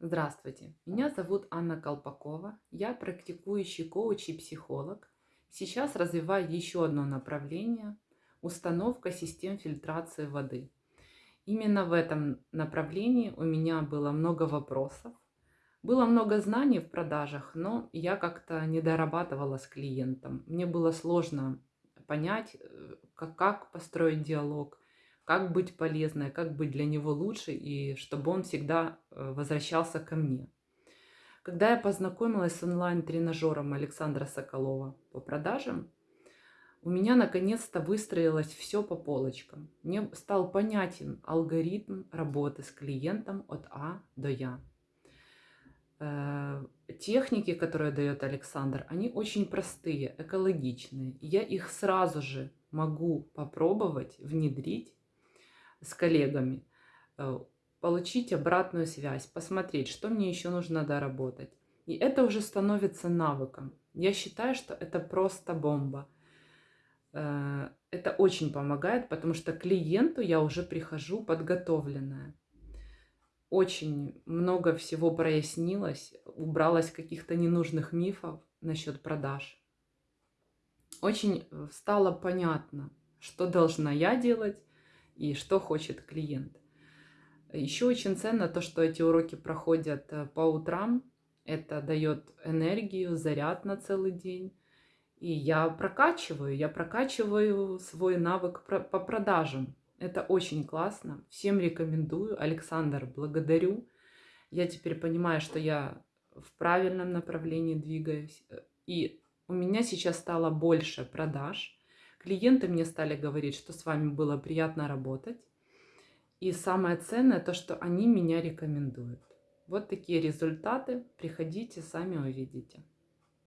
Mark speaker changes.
Speaker 1: Здравствуйте, меня зовут Анна Колпакова, я практикующий коуч и психолог. Сейчас развиваю еще одно направление– установка систем фильтрации воды. Именно в этом направлении у меня было много вопросов, было много знаний в продажах, но я как-то не дорабатывала с клиентом. Мне было сложно понять, э, как, как построить диалог, как быть полезной, как быть для него лучше, и чтобы он всегда э, возвращался ко мне. Когда я познакомилась с онлайн-тренажером Александра Соколова по продажам, у меня наконец-то выстроилось все по полочкам. Мне стал понятен алгоритм работы с клиентом от А до Я. Э, техники, которые дает Александр, они очень простые, экологичные. Я их сразу же могу попробовать внедрить с коллегами, э, получить обратную связь, посмотреть, что мне еще нужно доработать. И это уже становится навыком. Я считаю, что это просто бомба. Э, это очень помогает, потому что клиенту я уже прихожу подготовленная. Очень много всего прояснилось, убралось каких-то ненужных мифов насчет продаж. Очень э, стало понятно, что должна я делать, и что хочет клиент. Еще очень ценно то, что эти уроки проходят э, по утрам. Это дает энергию, заряд на целый день. И я прокачиваю, я прокачиваю свой навык по продажам. Это очень классно. Всем рекомендую. Александр, благодарю. Я теперь понимаю, что я в правильном направлении двигаюсь. И у меня сейчас стало больше продаж Клиенты мне стали говорить, что с вами было приятно работать. И самое ценное то, что они меня рекомендуют. Вот такие результаты. Приходите, сами увидите.